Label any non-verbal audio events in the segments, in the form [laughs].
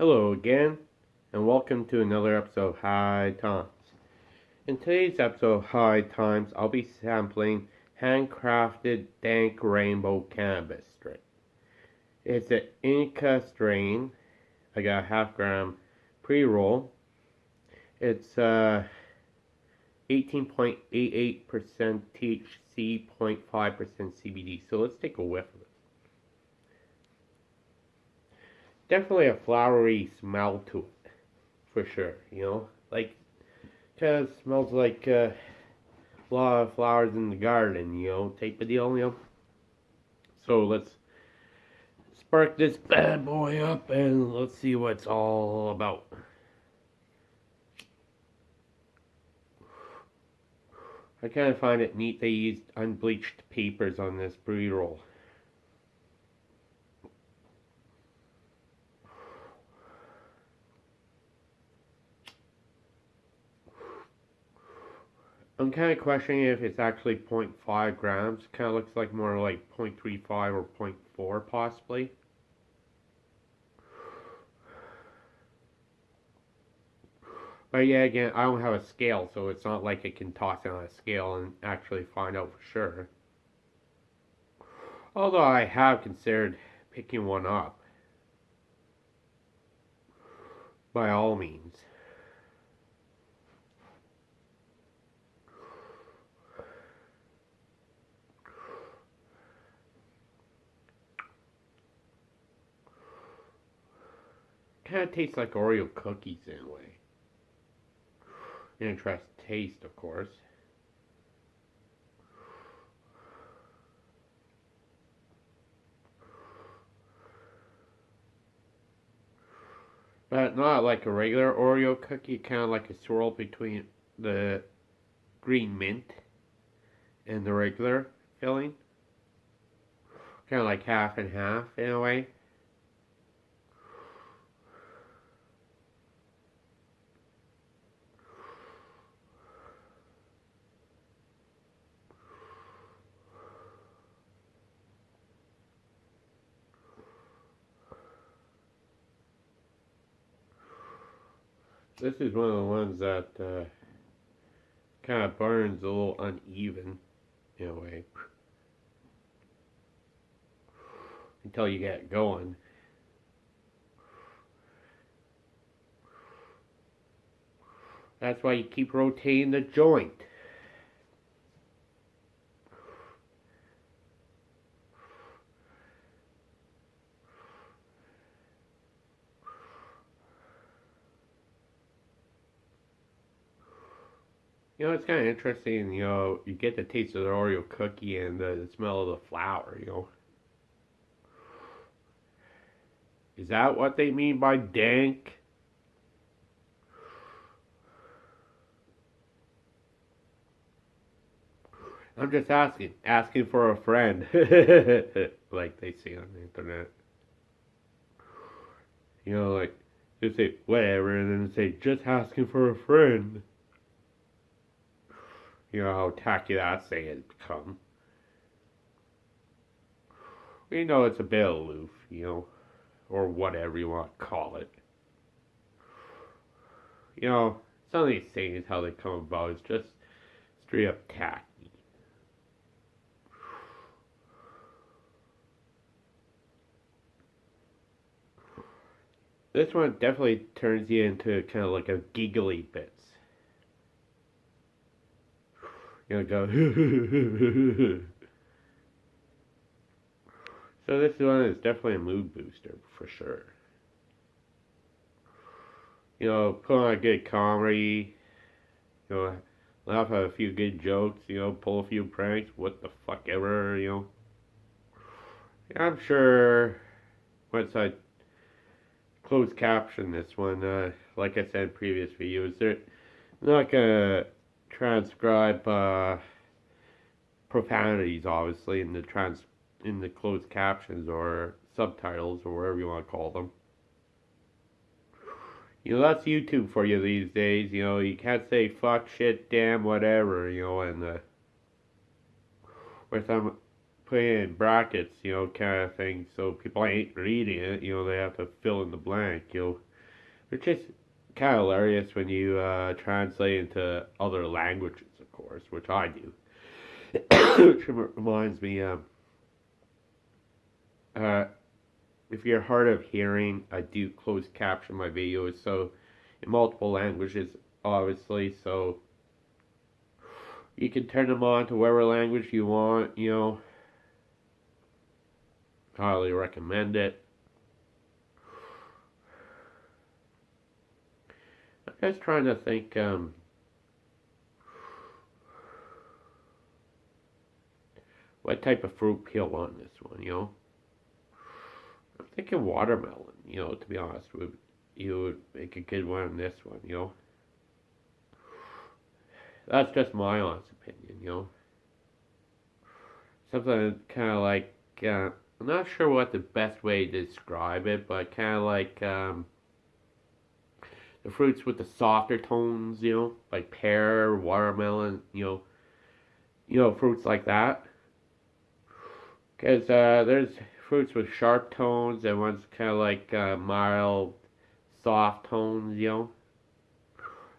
Hello again, and welcome to another episode of High Times. In today's episode of High Times, I'll be sampling handcrafted dank rainbow cannabis strain. It's an Indica strain. I got a half gram pre roll. It's uh, 18.88% THC, 0.5% CBD. So let's take a whiff of it. Definitely a flowery smell to it, for sure. You know, like kind of smells like uh, a lot of flowers in the garden. You know, type of deal. You know. So let's spark this [laughs] bad boy up and let's see what it's all about. I kind of find it neat they used unbleached papers on this pre-roll. I'm kind of questioning if it's actually 0.5 grams. Kind of looks like more like 0.35 or 0.4 possibly. But yeah, again, I don't have a scale, so it's not like I can toss it on a scale and actually find out for sure. Although I have considered picking one up. By all means. Kind of tastes like Oreo cookies in a way. Interesting taste, of course. But not like a regular Oreo cookie, kind of like a swirl between the green mint and the regular filling. Kind of like half and half in a way. This is one of the ones that uh, kind of burns a little uneven in a way until you get going. That's why you keep rotating the joint. You know, it's kind of interesting, you know, you get the taste of the Oreo cookie and the, smell of the flower, you know. Is that what they mean by dank? I'm just asking, asking for a friend, [laughs] like they say on the internet. You know, like, they say, whatever, and then say, just asking for a friend. You know how tacky that saying has become. We know it's a bit aloof, you know, or whatever you want to call it. You know, some of these sayings, how they come about, is just straight up tacky. This one definitely turns you into kind of like a giggly bit. You know, go. [laughs] so this one is definitely a mood booster for sure. You know, put on a good comedy. You know, laugh at a few good jokes. You know, pull a few pranks. What the fuck ever. You know. I'm sure once I close caption this one, uh, like I said in previous videos, they're not gonna transcribe uh, profanities, obviously, in the trans in the closed captions or subtitles or whatever you want to call them. You know, that's YouTube for you these days. You know, you can't say fuck, shit, damn, whatever, you know, and uh, with them putting in brackets, you know, kind of thing, so people ain't reading it, you know, they have to fill in the blank, you know. Which is kind of hilarious when you uh, translate into other languages, of course, which I do. which reminds me, um, uh, if you're hard of hearing, I do closed caption my videos, so in multiple languages, obviously, so you can turn them on to whatever language you want, you know. Highly recommend it. I'm just trying to think, um, what type of fruit peel on this one, you know? I'm thinking watermelon, you know, to be honest with you would make a good one on this one, you know? That's just my honest opinion, you know? Something kind of like, uh, I'm not sure what the best way to describe it, but kind of like, um, the fruits with the softer tones, you know, like pear, watermelon, you know, you know, fruits like that. Because uh, there's fruits with sharp tones and ones kind of like uh, mild, soft tones, you know.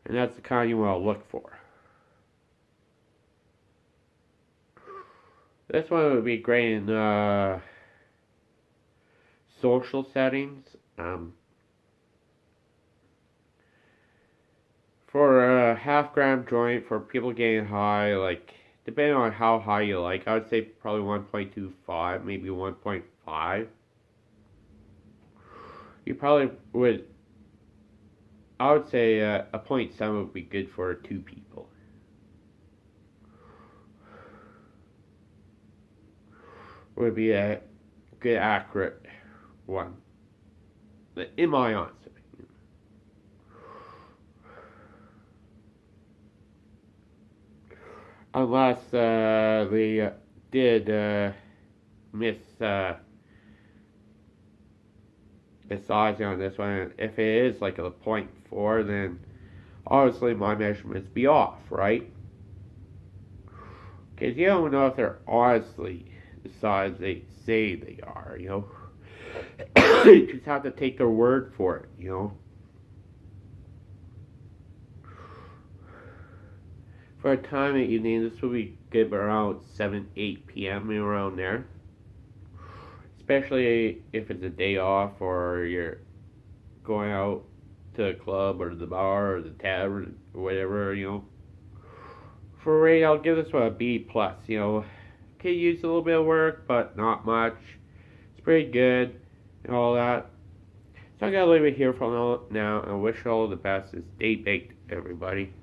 And that's the kind you want to look for. This one would be great in uh, social settings. Um, for a half gram joint for people getting high, like depending on how high you like, I would say probably 1.25, maybe 1.5. You probably would, I would say uh, a 0.7 would be good for two people. Would be a good accurate one. In my honest unless uh, did uh, miss uh, sizing on this one. If it is like a 0.4, then obviously my measurements be off, right? Because you don't know if they're honestly the size they say they are, you know? [coughs] you just have to take their word for it, you know? For a time at evening, this will be good around 7, 8 p.m. around there. Especially if it's a day off or you're going out to a club or the bar or the tavern or whatever, you know. For rate, I'll give this one a B plus. You know, could use a little bit of work, but not much. It's pretty good and all that. So I gotta leave it here for now and wish all the best. Stay baked, everybody.